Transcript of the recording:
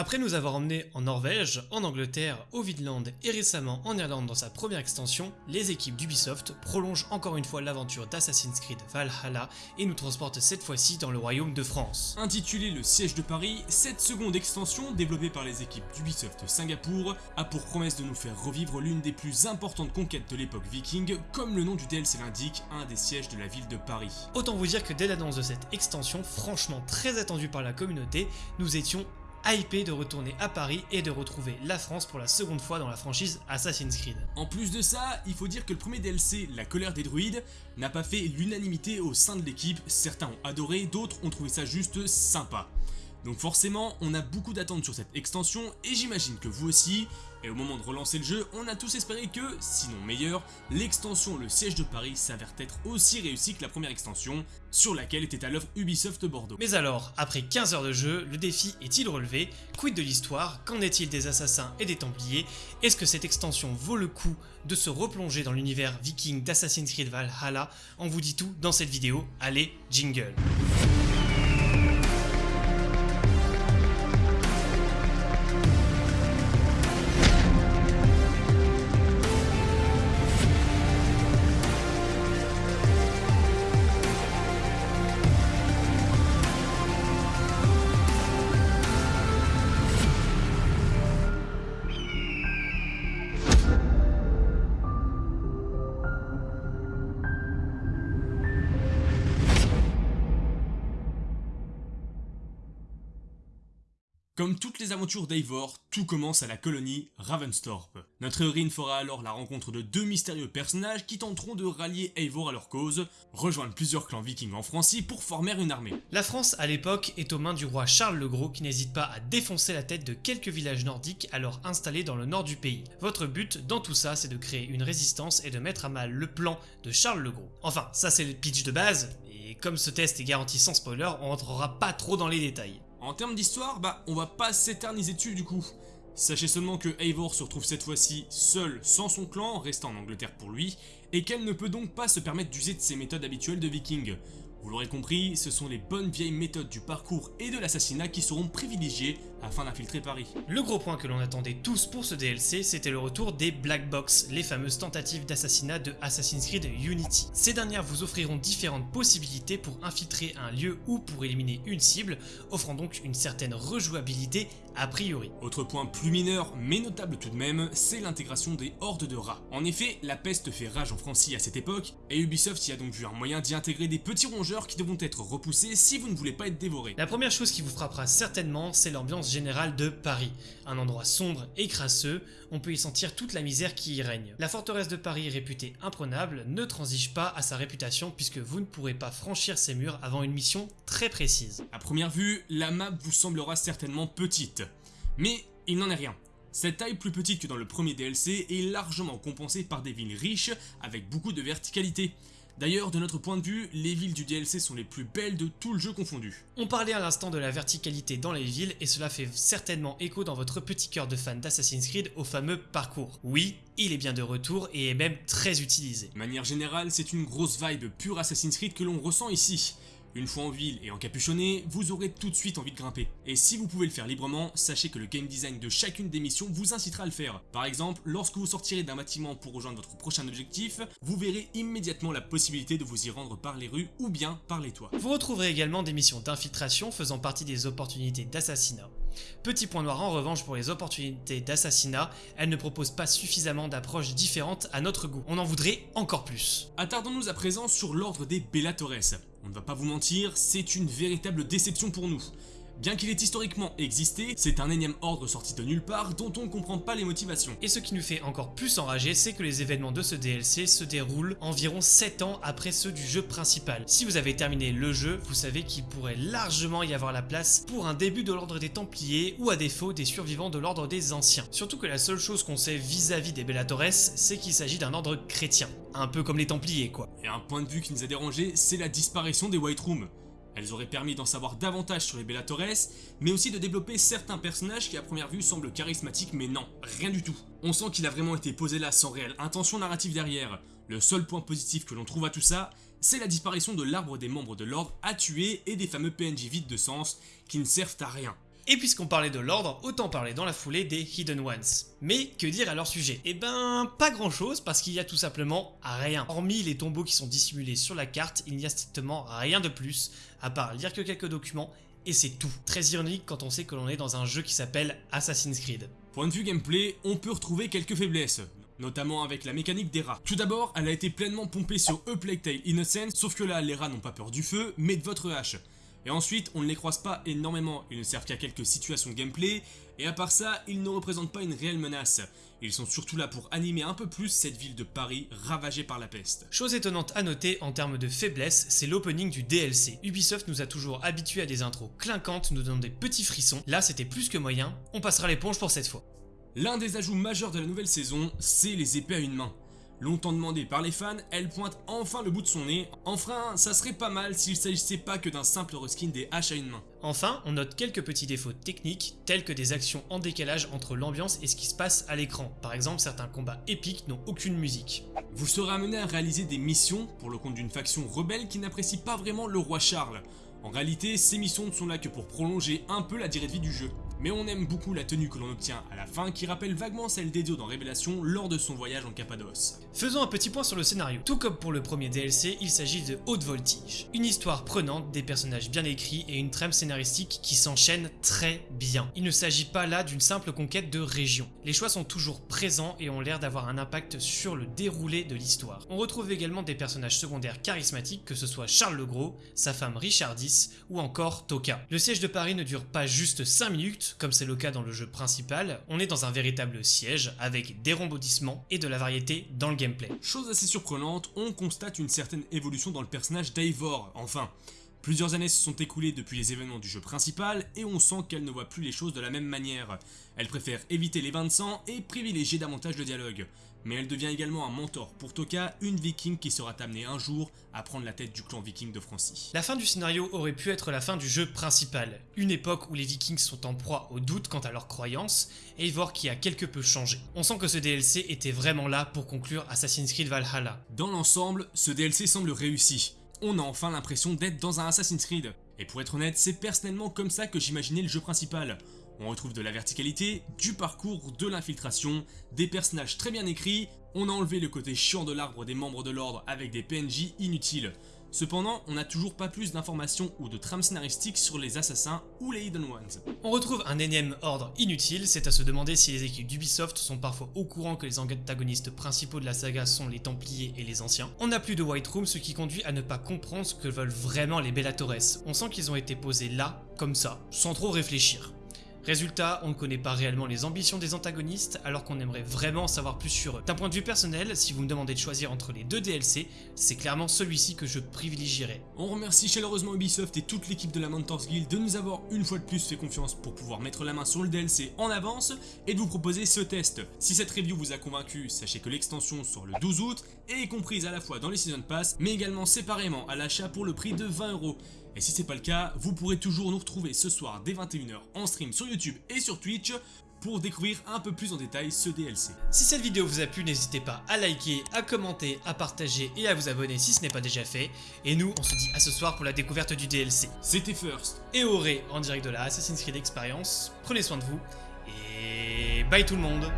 Après nous avoir emmenés en Norvège, en Angleterre, au Vinland et récemment en Irlande dans sa première extension, les équipes d'Ubisoft prolongent encore une fois l'aventure d'Assassin's Creed Valhalla et nous transportent cette fois-ci dans le royaume de France. Intitulé Le siège de Paris, cette seconde extension, développée par les équipes d'Ubisoft Singapour, a pour promesse de nous faire revivre l'une des plus importantes conquêtes de l'époque viking, comme le nom du DLC l'indique, un des sièges de la ville de Paris. Autant vous dire que dès l'annonce de cette extension, franchement très attendue par la communauté, nous étions hypé de retourner à Paris et de retrouver la France pour la seconde fois dans la franchise Assassin's Creed. En plus de ça, il faut dire que le premier DLC, La colère des druides, n'a pas fait l'unanimité au sein de l'équipe, certains ont adoré, d'autres ont trouvé ça juste sympa. Donc forcément, on a beaucoup d'attentes sur cette extension et j'imagine que vous aussi, et au moment de relancer le jeu, on a tous espéré que, sinon meilleur, l'extension Le Siège de Paris s'avère être aussi réussie que la première extension, sur laquelle était à l'œuvre Ubisoft Bordeaux. Mais alors, après 15 heures de jeu, le défi est-il relevé? Quid de l'histoire? Qu'en est-il des assassins et des templiers? Est-ce que cette extension vaut le coup de se replonger dans l'univers viking d'Assassin's Creed Valhalla? On vous dit tout dans cette vidéo, allez, jingle Comme toutes les aventures d'Eivor, tout commence à la colonie Ravenstorp. Notre héroïne fera alors la rencontre de deux mystérieux personnages qui tenteront de rallier Eivor à leur cause, rejoindre plusieurs clans vikings en Francie pour former une armée. La France à l'époque est aux mains du roi Charles le Gros qui n'hésite pas à défoncer la tête de quelques villages nordiques alors installés dans le nord du pays. Votre but dans tout ça c'est de créer une résistance et de mettre à mal le plan de Charles le Gros. Enfin ça c'est le pitch de base, et comme ce test est garanti sans spoiler, on rentrera pas trop dans les détails. En termes d'histoire, bah on va pas s'éterniser dessus du coup. Sachez seulement que Eivor se retrouve cette fois-ci seul sans son clan, restant en Angleterre pour lui, et qu'elle ne peut donc pas se permettre d'user de ses méthodes habituelles de viking. Vous l'aurez compris, ce sont les bonnes vieilles méthodes du parcours et de l'assassinat qui seront privilégiées afin d'infiltrer Paris. Le gros point que l'on attendait tous pour ce DLC, c'était le retour des Black Box, les fameuses tentatives d'assassinat de Assassin's Creed Unity. Ces dernières vous offriront différentes possibilités pour infiltrer un lieu ou pour éliminer une cible, offrant donc une certaine rejouabilité a priori. Autre point plus mineur, mais notable tout de même, c'est l'intégration des hordes de rats. En effet, la peste fait rage en Francie à cette époque, et Ubisoft y a donc vu un moyen d'y intégrer des petits rongeurs qui devront être repoussés si vous ne voulez pas être dévoré. La première chose qui vous frappera certainement, c'est l'ambiance générale de Paris. Un endroit sombre et crasseux, on peut y sentir toute la misère qui y règne. La forteresse de Paris réputée imprenable ne transige pas à sa réputation puisque vous ne pourrez pas franchir ses murs avant une mission très précise. À première vue, la map vous semblera certainement petite, mais il n'en est rien. Cette taille plus petite que dans le premier DLC est largement compensée par des villes riches avec beaucoup de verticalité. D'ailleurs, de notre point de vue, les villes du DLC sont les plus belles de tout le jeu confondu. On parlait à l'instant de la verticalité dans les villes et cela fait certainement écho dans votre petit cœur de fan d'Assassin's Creed au fameux parcours. Oui, il est bien de retour et est même très utilisé. De manière générale, c'est une grosse vibe pure Assassin's Creed que l'on ressent ici. Une fois en ville et encapuchonné, vous aurez tout de suite envie de grimper. Et si vous pouvez le faire librement, sachez que le game design de chacune des missions vous incitera à le faire. Par exemple, lorsque vous sortirez d'un bâtiment pour rejoindre votre prochain objectif, vous verrez immédiatement la possibilité de vous y rendre par les rues ou bien par les toits. Vous retrouverez également des missions d'infiltration faisant partie des opportunités d'assassinat. Petit point noir en revanche pour les opportunités d'assassinat, elles ne proposent pas suffisamment d'approches différentes à notre goût. On en voudrait encore plus. Attardons-nous à présent sur l'ordre des Bellatores. On ne va pas vous mentir, c'est une véritable déception pour nous. Bien qu'il ait historiquement existé, c'est un énième ordre sorti de nulle part dont on ne comprend pas les motivations. Et ce qui nous fait encore plus enrager, c'est que les événements de ce DLC se déroulent environ 7 ans après ceux du jeu principal. Si vous avez terminé le jeu, vous savez qu'il pourrait largement y avoir la place pour un début de l'ordre des Templiers ou à défaut des survivants de l'ordre des Anciens. Surtout que la seule chose qu'on sait vis-à-vis des Bellatores, c'est qu'il s'agit d'un ordre chrétien. Un peu comme les Templiers quoi. Et un point de vue qui nous a dérangé, c'est la disparition des White Rooms. Elles auraient permis d'en savoir davantage sur les Bellatores, mais aussi de développer certains personnages qui à première vue semblent charismatiques, mais non, rien du tout. On sent qu'il a vraiment été posé là sans réelle intention narrative derrière. Le seul point positif que l'on trouve à tout ça, c'est la disparition de l'arbre des membres de l'ordre à tuer et des fameux PNJ vides de sens qui ne servent à rien. Et puisqu'on parlait de l'ordre, autant parler dans la foulée des Hidden Ones. Mais que dire à leur sujet? Eh ben, pas grand chose parce qu'il y a tout simplement rien. Hormis les tombeaux qui sont dissimulés sur la carte, il n'y a strictement rien de plus, à part lire que quelques documents et c'est tout. Très ironique quand on sait que l'on est dans un jeu qui s'appelle Assassin's Creed. Point de vue gameplay, on peut retrouver quelques faiblesses, notamment avec la mécanique des rats. Tout d'abord, elle a été pleinement pompée sur A Plague Tale Innocence, sauf que là, les rats n'ont pas peur du feu, mais de votre hache. Et ensuite, on ne les croise pas énormément, ils ne servent qu'à quelques situations gameplay, et à part ça, ils ne représentent pas une réelle menace. Ils sont surtout là pour animer un peu plus cette ville de Paris ravagée par la peste. Chose étonnante à noter en termes de faiblesse, c'est l'opening du DLC. Ubisoft nous a toujours habitués à des intros clinquantes, nous donnant des petits frissons. Là, c'était plus que moyen, on passera l'éponge pour cette fois. L'un des ajouts majeurs de la nouvelle saison, c'est les épées à une main. Longtemps demandée par les fans, elle pointe enfin le bout de son nez. Enfin, ça serait pas mal s'il s'agissait pas que d'un simple reskin des haches à une main. Enfin, on note quelques petits défauts techniques, tels que des actions en décalage entre l'ambiance et ce qui se passe à l'écran. Par exemple, certains combats épiques n'ont aucune musique. Vous serez amené à réaliser des missions pour le compte d'une faction rebelle qui n'apprécie pas vraiment le roi Charles. En réalité, ces missions ne sont là que pour prolonger un peu la durée de vie du jeu. Mais on aime beaucoup la tenue que l'on obtient à la fin qui rappelle vaguement celle d'Edio dans Révélation lors de son voyage en Cappadoce. Faisons un petit point sur le scénario. Tout comme pour le premier DLC, il s'agit de Haute Voltige. Une histoire prenante, des personnages bien écrits et une trame scénaristique qui s'enchaîne très bien. Il ne s'agit pas là d'une simple conquête de région. Les choix sont toujours présents et ont l'air d'avoir un impact sur le déroulé de l'histoire. On retrouve également des personnages secondaires charismatiques que ce soit Charles le Gros, sa femme Richardis ou encore Toka. Le siège de Paris ne dure pas juste 5 minutes, comme c'est le cas dans le jeu principal, on est dans un véritable siège avec des rebondissements et de la variété dans le gameplay. Chose assez surprenante, on constate une certaine évolution dans le personnage d'Eivor, enfin. Plusieurs années se sont écoulées depuis les événements du jeu principal et on sent qu'elle ne voit plus les choses de la même manière. Elle préfère éviter les bains de sang et privilégier davantage le dialogue mais elle devient également un mentor pour Toka, une viking qui sera amenée un jour à prendre la tête du clan viking de Francie. La fin du scénario aurait pu être la fin du jeu principal, une époque où les vikings sont en proie au doute quant à leurs croyances, et voir qui a quelque peu changé. On sent que ce DLC était vraiment là pour conclure Assassin's Creed Valhalla. Dans l'ensemble, ce DLC semble réussi. On a enfin l'impression d'être dans un Assassin's Creed. Et pour être honnête, c'est personnellement comme ça que j'imaginais le jeu principal. On retrouve de la verticalité, du parcours, de l'infiltration, des personnages très bien écrits, on a enlevé le côté chiant de l'arbre des membres de l'ordre avec des PNJ inutiles. Cependant, on n'a toujours pas plus d'informations ou de trames scénaristiques sur les assassins ou les Hidden Ones. On retrouve un énième ordre inutile, c'est à se demander si les équipes d'Ubisoft sont parfois au courant que les antagonistes principaux de la saga sont les Templiers et les Anciens. On n'a plus de White Room, ce qui conduit à ne pas comprendre ce que veulent vraiment les Bellatores. On sent qu'ils ont été posés là, comme ça, sans trop réfléchir. Résultat, on ne connaît pas réellement les ambitions des antagonistes alors qu'on aimerait vraiment savoir plus sur eux. D'un point de vue personnel, si vous me demandez de choisir entre les deux DLC, c'est clairement celui-ci que je privilégierais. On remercie chaleureusement Ubisoft et toute l'équipe de la Mentors Guild de nous avoir une fois de plus fait confiance pour pouvoir mettre la main sur le DLC en avance et de vous proposer ce test. Si cette review vous a convaincu, sachez que l'extension sort le 12 août et est comprise à la fois dans les Season Pass mais également séparément à l'achat pour le prix de 20 euros. Et si c'est pas le cas, vous pourrez toujours nous retrouver ce soir dès 21h en stream sur YouTube et sur Twitch pour découvrir un peu plus en détail ce DLC. Si cette vidéo vous a plu, n'hésitez pas à liker, à commenter, à partager et à vous abonner si ce n'est pas déjà fait. Et nous, on se dit à ce soir pour la découverte du DLC. C'était First et Auré en direct de la Assassin's Creed Experience. Prenez soin de vous et bye tout le monde